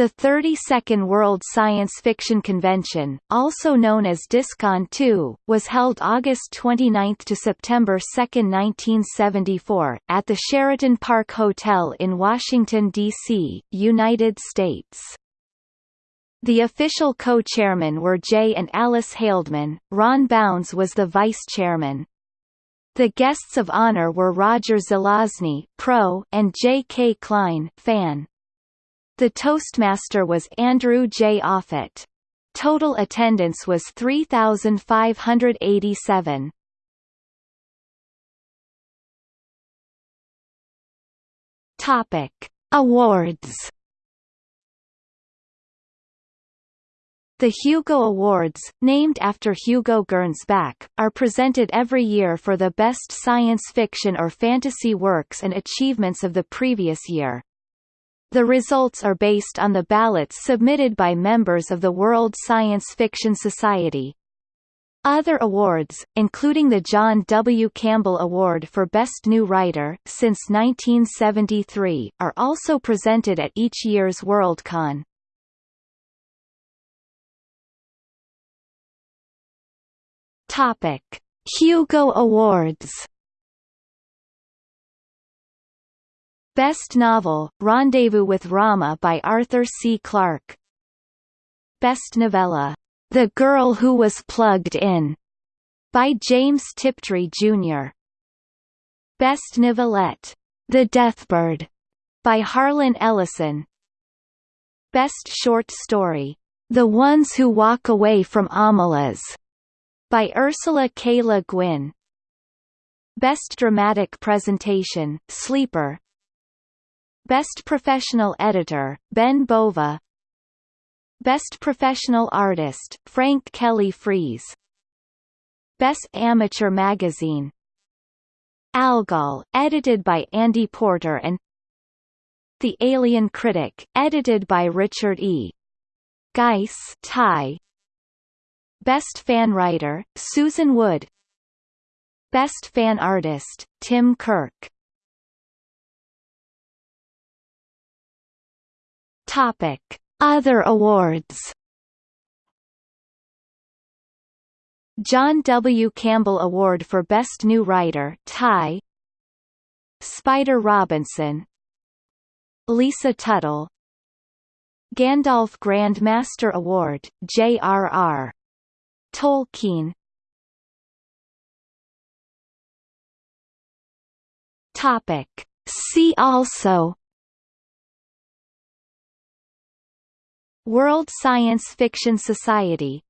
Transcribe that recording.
The 32nd World Science Fiction Convention, also known as DISCON 2, was held August 29 to September 2, 1974, at the Sheraton Park Hotel in Washington, D.C., United States. The official co-chairmen were Jay and Alice Haldeman, Ron Bounds was the vice-chairman. The guests of honor were Roger Zelazny, pro, and J. K. Klein, fan. The Toastmaster was Andrew J. Offutt. Total attendance was 3,587. Topic: Awards. The Hugo Awards, named after Hugo Gernsback, are presented every year for the best science fiction or fantasy works and achievements of the previous year. The results are based on the ballots submitted by members of the World Science Fiction Society. Other awards, including the John W. Campbell Award for Best New Writer since 1973, are also presented at each year's Worldcon. Topic: Hugo Awards Best Novel, Rendezvous with Rama by Arthur C. Clarke Best Novella, The Girl Who Was Plugged In, by James Tiptree, Jr. Best Novelette, The Deathbird, by Harlan Ellison Best Short Story, The Ones Who Walk Away from Omelas, by Ursula K. Le Guin Best Dramatic Presentation, Sleeper, Best Professional Editor, Ben Bova. Best Professional Artist, Frank Kelly Freas Best Amateur Magazine. Algol, edited by Andy Porter and The Alien Critic, edited by Richard E. Geis tie. Best Fan Writer, Susan Wood. Best Fan Artist, Tim Kirk Topic: Other awards. John W. Campbell Award for Best New Writer tie. Spider Robinson Lisa Tuttle Gandalf Grand Master Award J.R.R. Tolkien Topic See also World Science Fiction Society